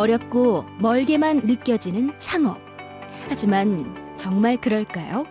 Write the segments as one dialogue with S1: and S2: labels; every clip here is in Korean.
S1: 어렵고 멀게만 느껴지는 창업. 하지만 정말 그럴까요?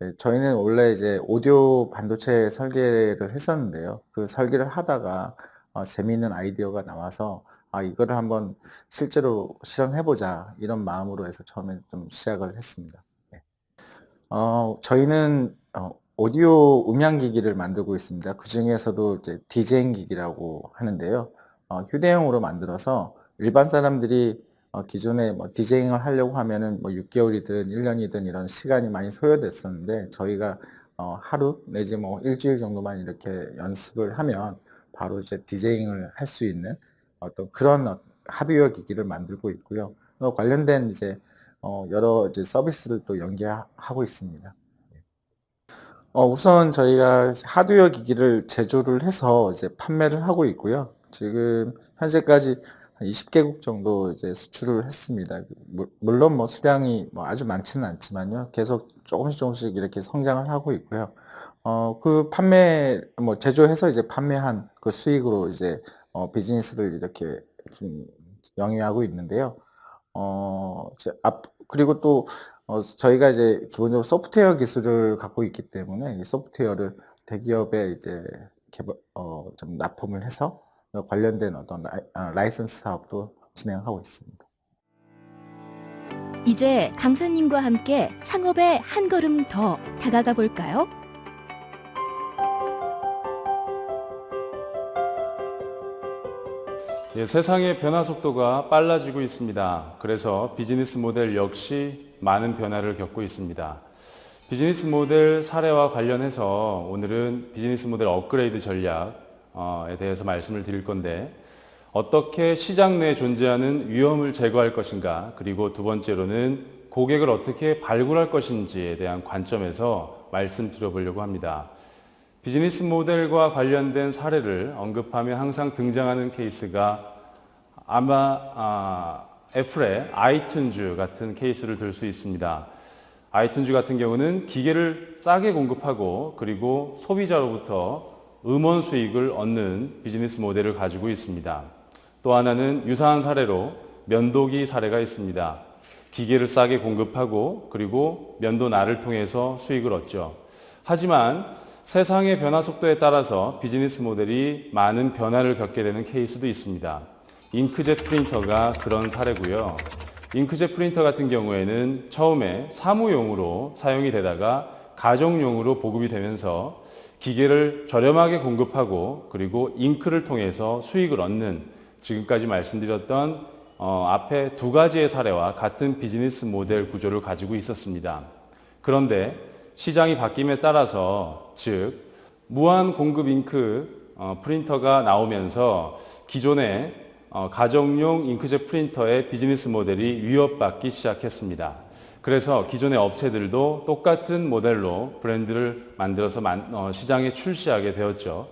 S2: 네, 저희는 원래 이제 오디오 반도체 설계를 했었는데요. 그 설계를 하다가 어, 재미있는 아이디어가 나와서 아, 이거를 한번 실제로 실현해보자 이런 마음으로 해서 처음에 좀 시작을 했습니다. 네. 어, 저희는 어, 오디오 음향 기기를 만들고 있습니다. 그 중에서도 이제 디제잉 기기라고 하는데요. 어, 휴대용으로 만들어서 일반 사람들이 어, 기존에 뭐 디제잉을 하려고 하면은 뭐 6개월이든 1년이든 이런 시간이 많이 소요됐었는데 저희가 어, 하루 내지 뭐 일주일 정도만 이렇게 연습을 하면 바로 이제 디제잉을 할 수 있는 어떤 그런 하드웨어 기기를 만들고 있고요. 관련된 이제 어, 여러 이제 서비스를 또 연계하고 있습니다. 어, 우선 저희가 하드웨어 기기를 제조를 해서 이제 판매를 하고 있고요. 지금 현재까지 20개국 정도 이제 수출을 했습니다. 물론 뭐 수량이 뭐 아주 많지는 않지만요. 계속 조금씩 조금씩 이렇게 성장을 하고 있고요. 어, 그 판매, 뭐 제조해서 이제 판매한 그 수익으로 이제 어, 비즈니스를 이렇게 좀 영위하고 있는데요. 어, 앞, 그리고 또 어, 저희가 이제 기본적으로 소프트웨어 기술을 갖고 있기 때문에 이 소프트웨어를 대기업에 이제 개발, 어, 좀 납품을 해서 관련된 어떤 라이, 아, 라이선스 사업도 진행하고 있습니다.
S1: 이제 강사님과 함께 창업에 한 걸음 더 다가가 볼까요?
S3: 예, 세상의 변화 속도가 빨라지고 있습니다. 그래서 비즈니스 모델 역시 많은 변화를 겪고 있습니다. 비즈니스 모델 사례와 관련해서 오늘은 비즈니스 모델 업그레이드 전략 에 대해서 말씀을 드릴 건데 어떻게 시장 내에 존재하는 위험을 제거할 것인가 그리고 두 번째로는 고객을 어떻게 발굴할 것인지에 대한 관점에서 말씀드려 보려고 합니다. 비즈니스 모델과 관련된 사례를 언급하면 항상 등장하는 케이스가 아마 아, 애플의 아이튠즈 같은 케이스를 들 수 있습니다. 아이튠즈 같은 경우는 기계를 싸게 공급하고 그리고 소비자로부터 음원 수익을 얻는 비즈니스 모델을 가지고 있습니다. 또 하나는 유사한 사례로 면도기 사례가 있습니다. 기계를 싸게 공급하고 그리고 면도날을 통해서 수익을 얻죠. 하지만 세상의 변화 속도에 따라서 비즈니스 모델이 많은 변화를 겪게 되는 케이스도 있습니다. 잉크젯 프린터가 그런 사례고요. 잉크젯 프린터 같은 경우에는 처음에 사무용으로 사용이 되다가 가정용으로 보급이 되면서 기계를 저렴하게 공급하고 그리고 잉크를 통해서 수익을 얻는 지금까지 말씀드렸던 어, 앞에 두 가지의 사례와 같은 비즈니스 모델 구조를 가지고 있었습니다. 그런데 시장이 바뀜에 따라서 즉 무한 공급 잉크 어, 프린터가 나오면서 기존의 어, 가정용 잉크젯 프린터의 비즈니스 모델이 위협받기 시작했습니다. 그래서 기존의 업체들도 똑같은 모델로 브랜드를 만들어서 만, 어, 시장에 출시하게 되었죠.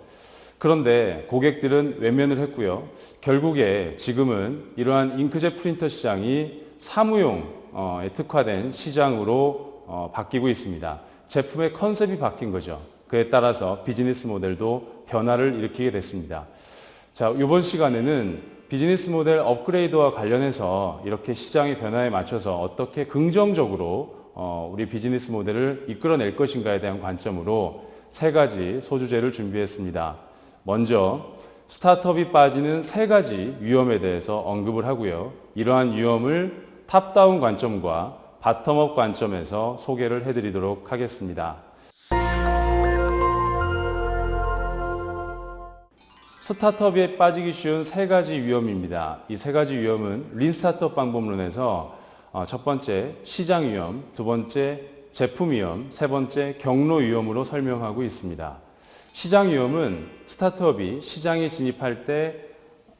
S3: 그런데 고객들은 외면을 했고요. 결국에 지금은 이러한 잉크젯 프린터 시장이 사무용에 특화된 시장으로 어, 바뀌고 있습니다. 제품의 컨셉이 바뀐 거죠. 그에 따라서 비즈니스 모델도 변화를 일으키게 됐습니다. 자, 이번 시간에는 비즈니스 모델 업그레이드와 관련해서 이렇게 시장의 변화에 맞춰서 어떻게 긍정적으로 어, 우리 비즈니스 모델을 이끌어낼 것인가에 대한 관점으로 세 가지 소주제를 준비했습니다. 먼저 스타트업이 빠지는 세 가지 위험에 대해서 언급을 하고요. 이러한 위험을 top-down 관점과 bottom-up 관점에서 소개를 해드리도록 하겠습니다. 스타트업에 빠지기 쉬운 세 가지 위험입니다. 이 세 가지 위험은 린 스타트업 방법론에서 어, 첫 번째 시장 위험, 두 번째 제품 위험, 세 번째 경로 위험으로 설명하고 있습니다. 시장 위험은 스타트업이 시장에 진입할 때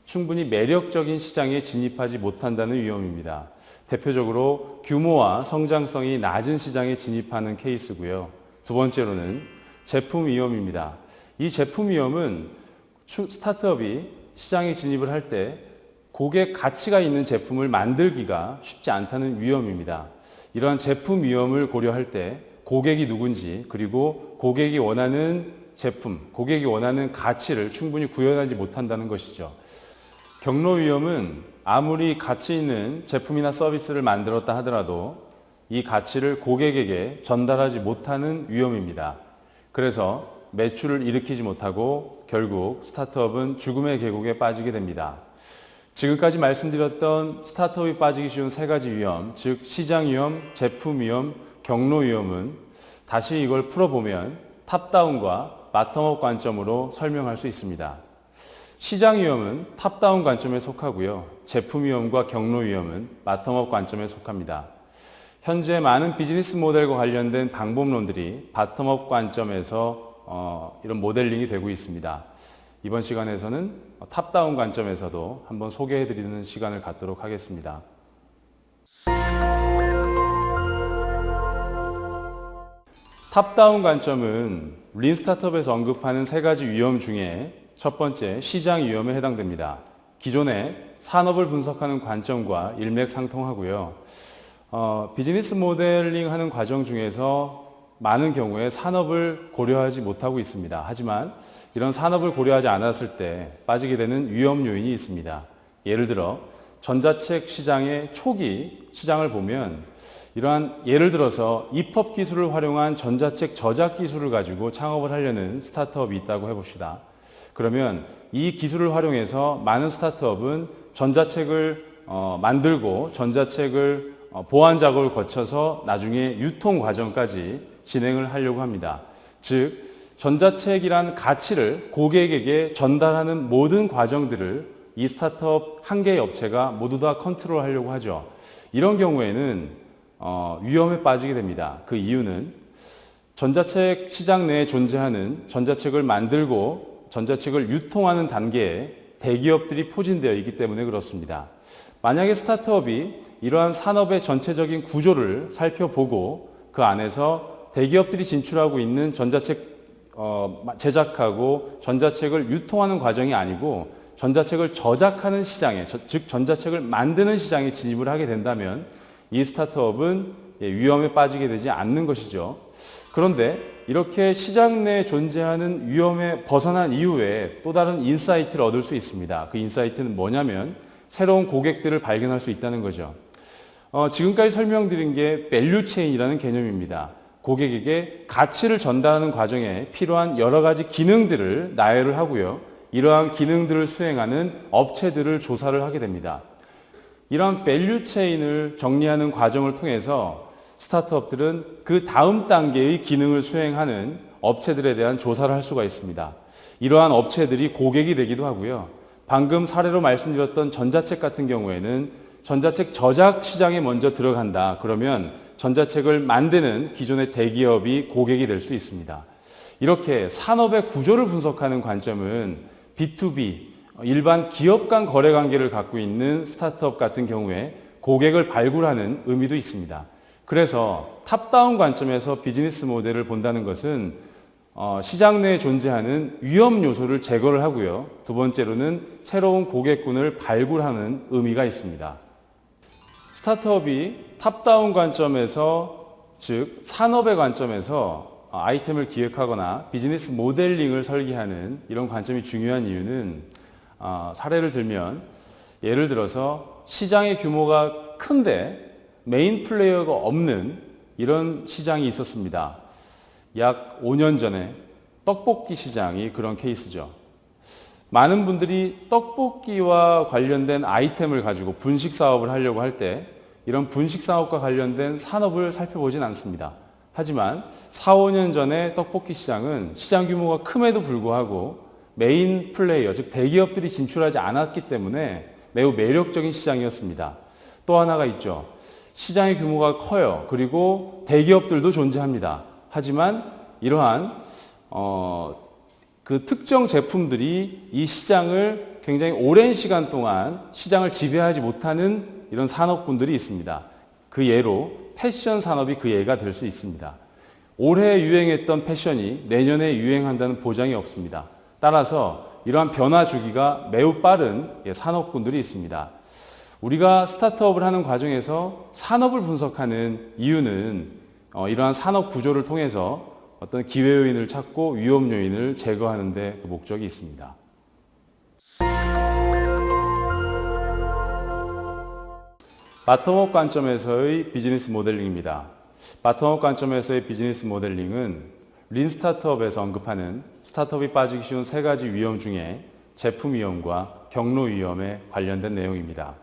S3: 충분히 매력적인 시장에 진입하지 못한다는 위험입니다. 대표적으로 규모와 성장성이 낮은 시장에 진입하는 케이스고요. 두 번째로는 제품 위험입니다. 이 제품 위험은 스타트업이 시장에 진입을 할 때 고객 가치가 있는 제품을 만들기가 쉽지 않다는 위험입니다. 이러한 제품 위험을 고려할 때 고객이 누군지 그리고 고객이 원하는 제품, 고객이 원하는 가치를 충분히 구현하지 못한다는 것이죠. 경로 위험은 아무리 가치 있는 제품이나 서비스를 만들었다 하더라도 이 가치를 고객에게 전달하지 못하는 위험입니다. 그래서 매출을 일으키지 못하고 결국 스타트업은 죽음의 계곡에 빠지게 됩니다. 지금까지 말씀드렸던 스타트업이 빠지기 쉬운 세 가지 위험, 즉 시장 위험, 제품 위험, 경로 위험은 다시 이걸 풀어보면 top-down과 bottom-up 관점으로 설명할 수 있습니다. 시장 위험은 top-down 관점에 속하고요. 제품 위험과 경로 위험은 bottom-up 관점에 속합니다. 현재 많은 비즈니스 모델과 관련된 방법론들이 bottom-up 관점에서 어, 이런 모델링이 되고 있습니다. 이번 시간에서는 top-down 관점에서도 한번 소개해 드리는 시간을 갖도록 하겠습니다. top-down 관점은 lean startup에서 언급하는 세 가지 위험 중에 첫 번째 시장 위험에 해당됩니다. 기존의 산업을 분석하는 관점과 일맥상통하고요. 어, 비즈니스 모델링 하는 과정 중에서 많은 경우에 산업을 고려하지 못하고 있습니다. 하지만 이런 산업을 고려하지 않았을 때 빠지게 되는 위험 요인이 있습니다. 예를 들어 전자책 시장의 초기 시장을 보면 이러한 예를 들어서 입법 기술을 활용한 전자책 저작 기술을 가지고 창업을 하려는 스타트업이 있다고 해봅시다. 그러면 이 기술을 활용해서 많은 스타트업은 전자책을 어, 만들고 전자책을 어, 보안 작업을 거쳐서 나중에 유통 과정까지 진행을 하려고 합니다. 즉 전자책이란 가치를 고객에게 전달하는 모든 과정들을 이 스타트업 한 개의 업체가 모두 다 컨트롤 하려고 하죠. 이런 경우에는 어, 위험에 빠지게 됩니다. 그 이유는 전자책 시장 내에 존재하는 전자책을 만들고 전자책을 유통하는 단계에 대기업들이 포진되어 있기 때문에 그렇습니다. 만약에 스타트업이 이러한 산업의 전체적인 구조를 살펴보고 그 안에서 대기업들이 진출하고 있는 전자책 어, 제작하고 전자책을 유통하는 과정이 아니고 전자책을 저작하는 시장에 즉 전자책을 만드는 시장에 진입을 하게 된다면 이 스타트업은 예, 위험에 빠지게 되지 않는 것이죠. 그런데 이렇게 시장 내에 존재하는 위험에 벗어난 이후에 또 다른 insight를 얻을 수 있습니다. 그 insight는 뭐냐면 새로운 고객들을 발견할 수 있다는 거죠. 어, 지금까지 설명드린 게 value chain이라는 개념입니다. 고객에게 가치를 전달하는 과정에 필요한 여러 가지 기능들을 나열을 하고요. 이러한 기능들을 수행하는 업체들을 조사를 하게 됩니다. 이러한 value chain을 정리하는 과정을 통해서 스타트업들은 그 다음 단계의 기능을 수행하는 업체들에 대한 조사를 할 수가 있습니다. 이러한 업체들이 고객이 되기도 하고요. 방금 사례로 말씀드렸던 전자책 같은 경우에는 전자책 저작 시장에 먼저 들어간다. 그러면 전자책을 만드는 기존의 대기업이 고객이 될 수 있습니다. 이렇게 산업의 구조를 분석하는 관점은 B2B, 일반 기업 간 거래 관계를 갖고 있는 스타트업 같은 경우에 고객을 발굴하는 의미도 있습니다. 그래서 top-down 관점에서 비즈니스 모델을 본다는 것은 어, 시장 내에 존재하는 위험 요소를 제거를 하고요. 두 번째로는 새로운 고객군을 발굴하는 의미가 있습니다. 스타트업이 top-down 관점에서 즉 산업의 관점에서 아이템을 기획하거나 비즈니스 모델링을 설계하는 이런 관점이 중요한 이유는 어, 사례를 들면 예를 들어서 시장의 규모가 큰데 main player가 없는 이런 시장이 있었습니다. 약 5년 전에 떡볶이 시장이 그런 케이스죠. 많은 분들이 떡볶이와 관련된 아이템을 가지고 분식 사업을 하려고 할 때 이런 분식 사업과 관련된 산업을 살펴보진 않습니다. 하지만 4, 5년 전에 떡볶이 시장은 시장 규모가 큼에도 불구하고 메인 플레이어, 즉 대기업들이 진출하지 않았기 때문에 매우 매력적인 시장이었습니다. 또 하나가 있죠. 시장의 규모가 커요. 그리고 대기업들도 존재합니다. 하지만 이러한 어, 그 특정 제품들이 이 시장을 굉장히 오랜 시간 동안 시장을 지배하지 못하는 이런 산업군들이 있습니다. 그 예로 패션 산업이 그 예가 될 수 있습니다. 올해 유행했던 패션이 내년에 유행한다는 보장이 없습니다. 따라서 이러한 변화 주기가 매우 빠른 예, 산업군들이 있습니다. 우리가 스타트업을 하는 과정에서 산업을 분석하는 이유는 어, 이러한 산업 구조를 통해서 어떤 기회 요인을 찾고 위험 요인을 제거하는 데 그 목적이 있습니다. bottom-up 관점에서의 비즈니스 모델링입니다. bottom-up 관점에서의 비즈니스 모델링은 lean startup에서 언급하는 스타트업이 빠지기 쉬운 세 가지 위험 중에 제품 위험과 경로 위험에 관련된 내용입니다.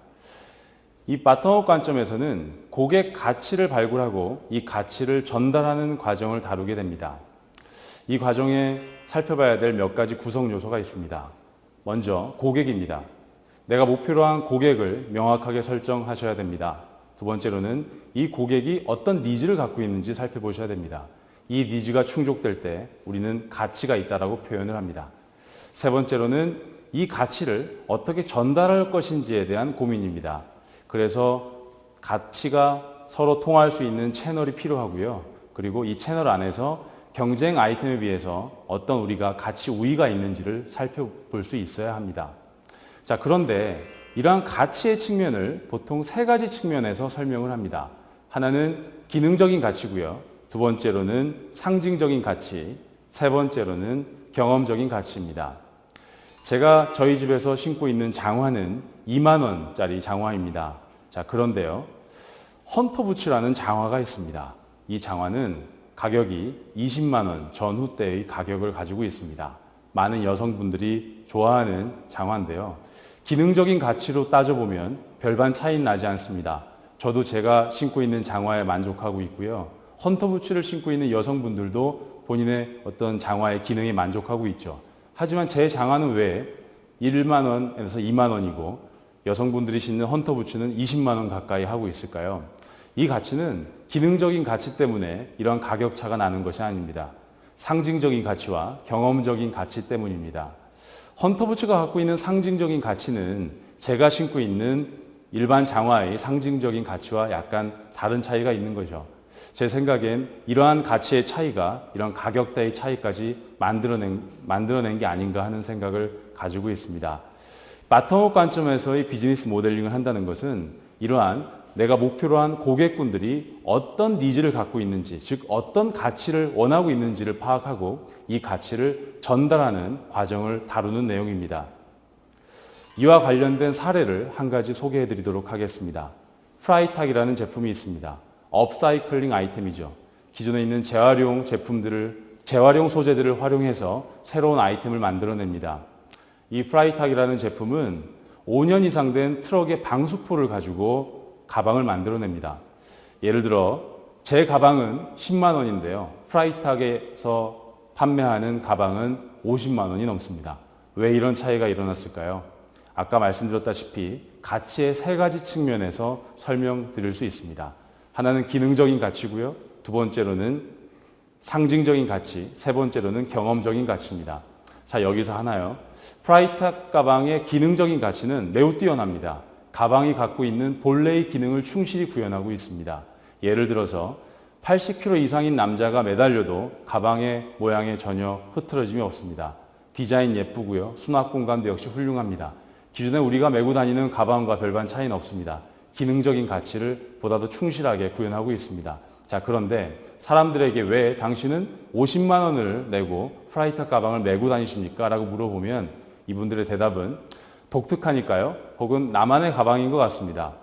S3: 이 bottom-up 관점에서는 고객 가치를 발굴하고 이 가치를 전달하는 과정을 다루게 됩니다. 이 과정에 살펴봐야 될 몇 가지 구성 요소가 있습니다. 먼저 고객입니다. 내가 목표로 한 고객을 명확하게 설정하셔야 됩니다. 두 번째로는 이 고객이 어떤 needs를 갖고 있는지 살펴보셔야 됩니다. 이 needs가 충족될 때 우리는 가치가 있다라고 표현을 합니다. 세 번째로는 이 가치를 어떻게 전달할 것인지에 대한 고민입니다. 그래서 가치가 서로 통할 수 있는 채널이 필요하고요. 그리고 이 채널 안에서 경쟁 아이템에 비해서 어떤 우리가 가치 우위가 있는지를 살펴볼 수 있어야 합니다. 자, 그런데 이러한 가치의 측면을 보통 세 가지 측면에서 설명을 합니다. 하나는 기능적인 가치고요. 두 번째로는 상징적인 가치, 세 번째로는 경험적인 가치입니다. 제가 저희 집에서 신고 있는 장화는 2만 원짜리 장화입니다. 자, 그런데요. 헌터부츠라는 장화가 있습니다. 이 장화는 가격이 20만 원 전후 때의 가격을 가지고 있습니다. 많은 여성분들이 좋아하는 장화인데요. 기능적인 가치로 따져보면 별반 차이 나지 않습니다. 저도 제가 신고 있는 장화에 만족하고 있고요. 헌터부츠를 신고 있는 여성분들도 본인의 어떤 장화의 기능에 만족하고 있죠. 하지만 제 장화는 왜 1만 원에서 2만 원이고 여성분들이 신는 헌터 부츠는 20만 원 가까이 하고 있을까요? 이 가치는 기능적인 가치 때문에 이러한 가격 차가 나는 것이 아닙니다. 상징적인 가치와 경험적인 가치 때문입니다. 헌터부츠가 갖고 있는 상징적인 가치는 제가 신고 있는 일반 장화의 상징적인 가치와 약간 다른 차이가 있는 거죠. 제 생각엔 이러한 가치의 차이가 이런 가격대의 차이까지 만들어낸, 만들어낸 게 아닌가 하는 생각을 가지고 있습니다. bottom-up 관점에서의 비즈니스 모델링을 한다는 것은 이러한 내가 목표로 한 고객분들이 어떤 needs를 갖고 있는지, 즉 어떤 가치를 원하고 있는지를 파악하고 이 가치를 전달하는 과정을 다루는 내용입니다. 이와 관련된 사례를 한 가지 소개해 드리도록 하겠습니다. 프라이탁이라는 제품이 있습니다. 업사이클링 아이템이죠. 기존에 있는 재활용 제품들을 재활용 소재들을 활용해서 새로운 아이템을 만들어냅니다. 이 프라이탁이라는 제품은 5년 이상 된 트럭의 방수포를 가지고 가방을 만들어냅니다. 예를 들어 제 가방은 10만 원인데요. 프라이탁에서 판매하는 가방은 50만 원이 넘습니다. 왜 이런 차이가 일어났을까요? 아까 말씀드렸다시피 가치의 세 가지 측면에서 설명드릴 수 있습니다. 하나는 기능적인 가치고요. 두 번째로는 상징적인 가치, 세 번째로는 경험적인 가치입니다. 자, 여기서 하나요. 프라이탁 가방의 기능적인 가치는 매우 뛰어납니다. 가방이 갖고 있는 본래의 기능을 충실히 구현하고 있습니다. 예를 들어서 80kg 이상인 남자가 매달려도 가방의 모양에 전혀 흐트러짐이 없습니다. 디자인 예쁘고요. 수납 공간도 역시 훌륭합니다. 기존에 우리가 메고 다니는 가방과 별반 차이는 없습니다. 기능적인 가치를 보다 더 충실하게 구현하고 있습니다. 자, 그런데 사람들에게 왜 당신은 50만 원을 내고 프라이탁 가방을 메고 다니십니까? 라고 물어보면 이분들의 대답은 독특하니까요. 혹은 나만의 가방인 것 같습니다.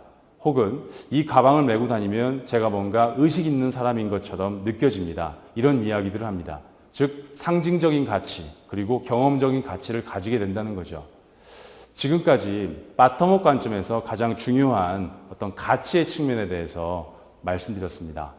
S3: 혹은 이 가방을 메고 다니면 제가 뭔가 의식 있는 사람인 것처럼 느껴집니다. 이런 이야기들을 합니다. 즉 상징적인 가치 그리고 경험적인 가치를 가지게 된다는 거죠. 지금까지 바텀업 관점에서 가장 중요한 어떤 가치의 측면에 대해서 말씀드렸습니다.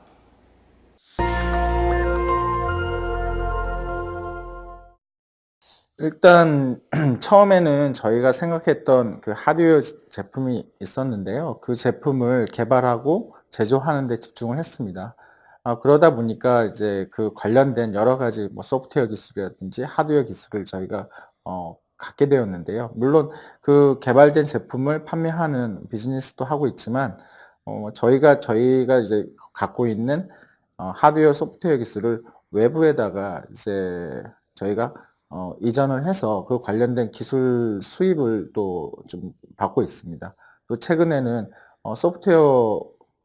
S2: 일단 처음에는 저희가 생각했던 그 하드웨어 제품이 있었는데요. 그 제품을 개발하고 제조하는 데 집중을 했습니다. 아, 그러다 보니까 이제 그 관련된 여러 가지 뭐 소프트웨어 기술이라든지 하드웨어 기술을 저희가 어, 갖게 되었는데요. 물론 그 개발된 제품을 판매하는 비즈니스도 하고 있지만 어, 저희가 저희가 이제 갖고 있는 어, 하드웨어 소프트웨어 기술을 외부에다가 이제 저희가 어, 이전을 해서 그 관련된 기술 수입을 또 좀 받고 있습니다. 또 최근에는 어, 소프트웨어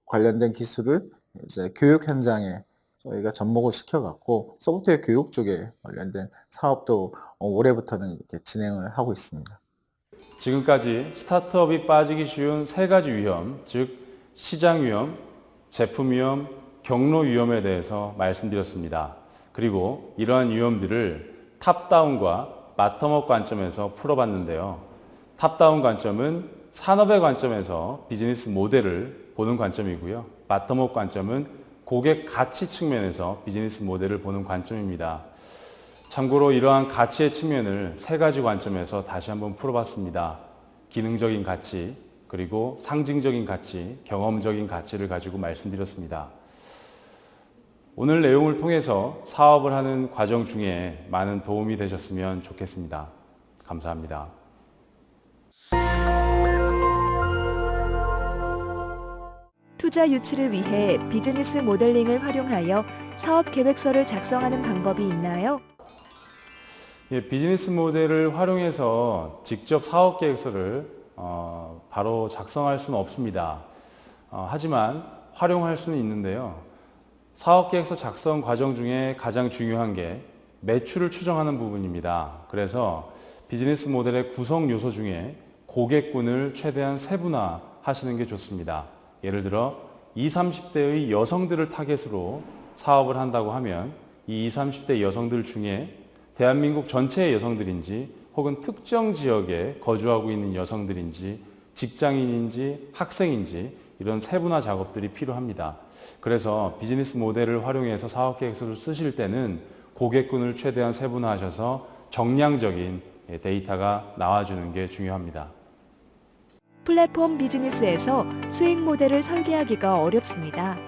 S2: 관련된 기술을 이제 교육 현장에 저희가 접목을 시켜갖고 소프트웨어 교육 쪽에 관련된 사업도 어, 올해부터는 이렇게 진행을 하고 있습니다.
S3: 지금까지 스타트업이 빠지기 쉬운 세 가지 위험, 즉 시장 위험, 제품 위험, 경로 위험에 대해서 말씀드렸습니다. 그리고 이러한 위험들을 top-down과 bottom-up 관점에서 풀어봤는데요. top-down 관점은 산업의 관점에서 비즈니스 모델을 보는 관점이고요. bottom-up 관점은 고객 가치 측면에서 비즈니스 모델을 보는 관점입니다. 참고로 이러한 가치의 측면을 세 가지 관점에서 다시 한번 풀어봤습니다. 기능적인 가치, 그리고 상징적인 가치, 경험적인 가치를 가지고 말씀드렸습니다. 오늘 내용을 통해서 사업을 하는 과정 중에 많은 도움이 되셨으면 좋겠습니다. 감사합니다.
S4: 투자 유치를 위해 비즈니스 모델링을 활용하여 사업 계획서를 작성하는 방법이 있나요?
S3: 예, 비즈니스 모델을 활용해서 직접 사업 계획서를 어, 바로 작성할 수는 없습니다. 어, 하지만 활용할 수는 있는데요. 사업 계획서 작성 과정 중에 가장 중요한 게 매출을 추정하는 부분입니다. 그래서 비즈니스 모델의 구성 요소 중에 고객군을 최대한 세분화 하시는 게 좋습니다. 예를 들어 20, 30대의 여성들을 타겟으로 사업을 한다고 하면 이 20, 30대 여성들 중에 대한민국 전체의 여성들인지 혹은 특정 지역에 거주하고 있는 여성들인지 직장인인지 학생인지 이런 세분화 작업들이 필요합니다. 그래서 비즈니스 모델을 활용해서 사업 계획서를 쓰실 때는 고객군을 최대한 세분화하셔서 정량적인 데이터가 나와주는 게 중요합니다.
S4: 플랫폼 비즈니스에서 수익 모델을 설계하기가 어렵습니다.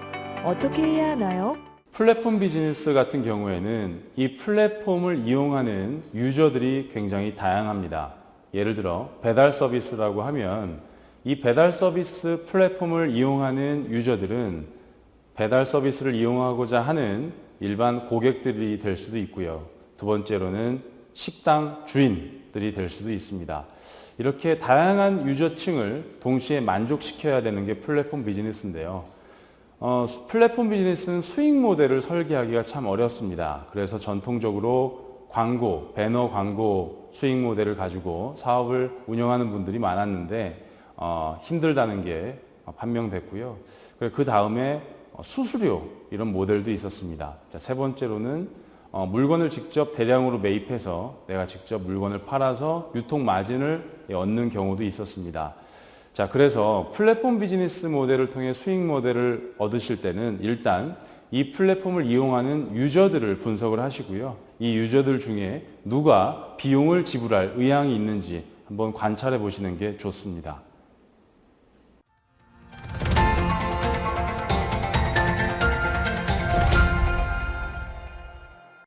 S4: 어떻게 해야 하나요?
S3: 플랫폼 비즈니스 같은 경우에는 이 플랫폼을 이용하는 유저들이 굉장히 다양합니다. 예를 들어 배달 서비스라고 하면 이 배달 서비스 플랫폼을 이용하는 유저들은 배달 서비스를 이용하고자 하는 일반 고객들이 될 수도 있고요. 두 번째로는 식당 주인들이 될 수도 있습니다. 이렇게 다양한 유저층을 동시에 만족시켜야 되는 게 플랫폼 비즈니스인데요. 어, 플랫폼 비즈니스는 수익 모델을 설계하기가 참 어렵습니다. 그래서 전통적으로 광고, 배너 광고 수익 모델을 가지고 사업을 운영하는 분들이 많았는데 어, 힘들다는 게 판명됐고요. 그 다음에 수수료 이런 모델도 있었습니다. 자, 세 번째로는 어, 물건을 직접 대량으로 매입해서 내가 직접 물건을 팔아서 유통 마진을 얻는 경우도 있었습니다. 자, 그래서 플랫폼 비즈니스 모델을 통해 수익 모델을 얻으실 때는 일단 이 플랫폼을 이용하는 유저들을 분석을 하시고요. 이 유저들 중에 누가 비용을 지불할 의향이 있는지 한번 관찰해 보시는 게 좋습니다.